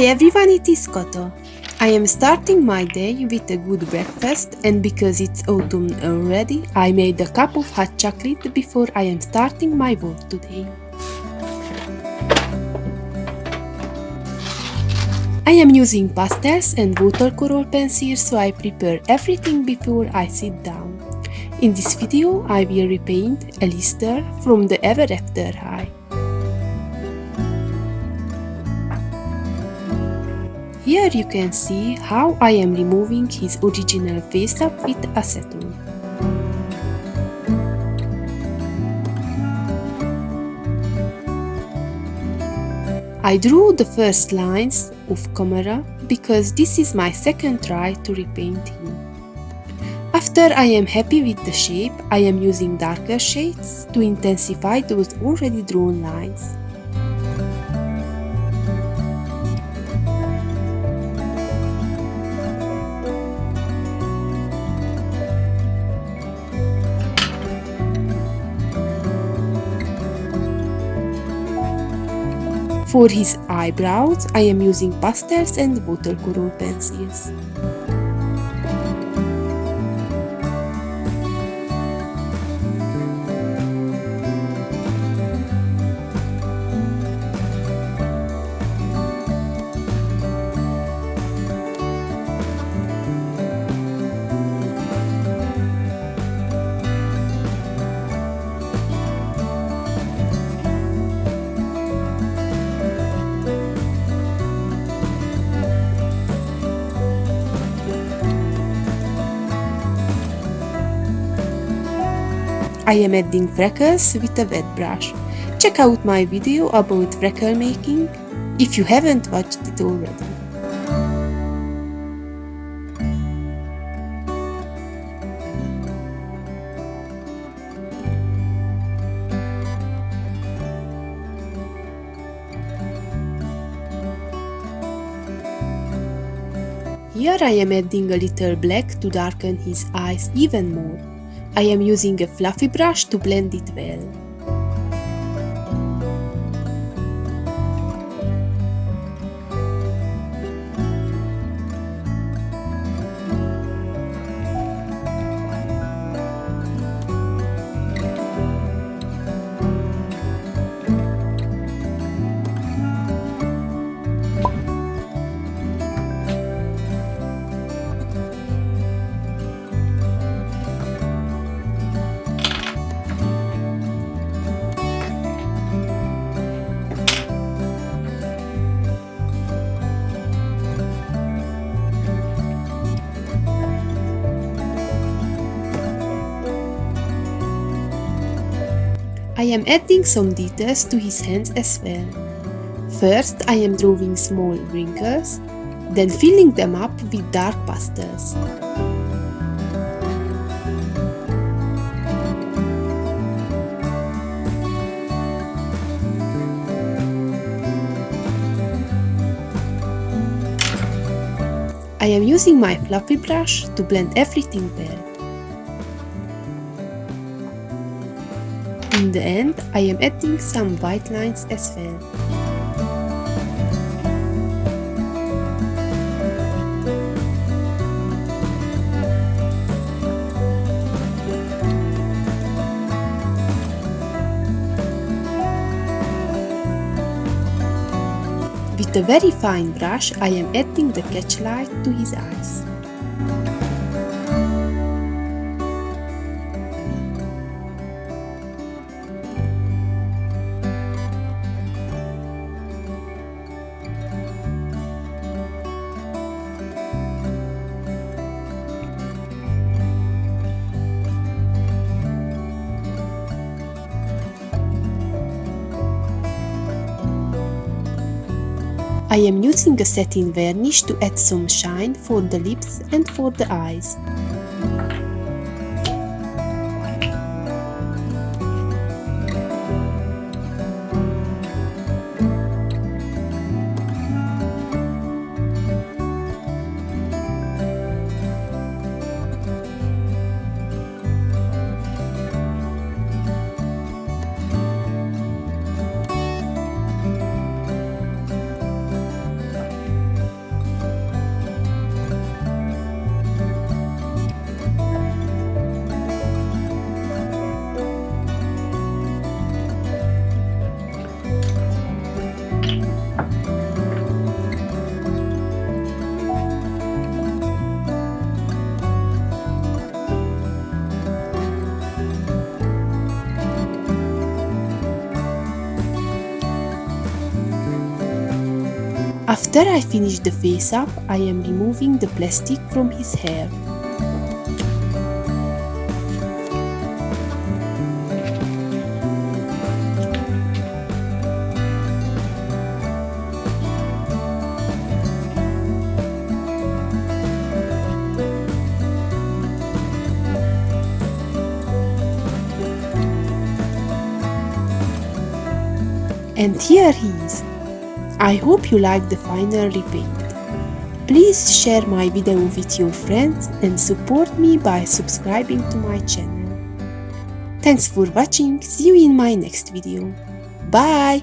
Hi everyone, it is Koto. I am starting my day with a good breakfast and because it's autumn already, I made a cup of hot chocolate before I am starting my work today. I am using pastels and watercolor pencils so I prepare everything before I sit down. In this video I will repaint Alistair from the Ever After High. Here you can see how I am removing his original face up with acetone. I drew the first lines of camera because this is my second try to repaint him. After I am happy with the shape, I am using darker shades to intensify those already drawn lines. For his eyebrows, I am using pastels and watercolor pencils. I am adding freckles with a wet brush. Check out my video about freckle making if you haven't watched it already. Here I am adding a little black to darken his eyes even more. I am using a fluffy brush to blend it well. I am adding some details to his hands as well. First I am drawing small wrinkles, then filling them up with dark pastels. I am using my fluffy brush to blend everything well. In the end, I am adding some white lines as well. With a very fine brush, I am adding the catch light to his eyes. I am using a satin varnish to add some shine for the lips and for the eyes. After I finish the face up, I am removing the plastic from his hair. And here he is. I hope you like the final repaint. Please share my video with your friends and support me by subscribing to my channel. Thanks for watching, see you in my next video. Bye!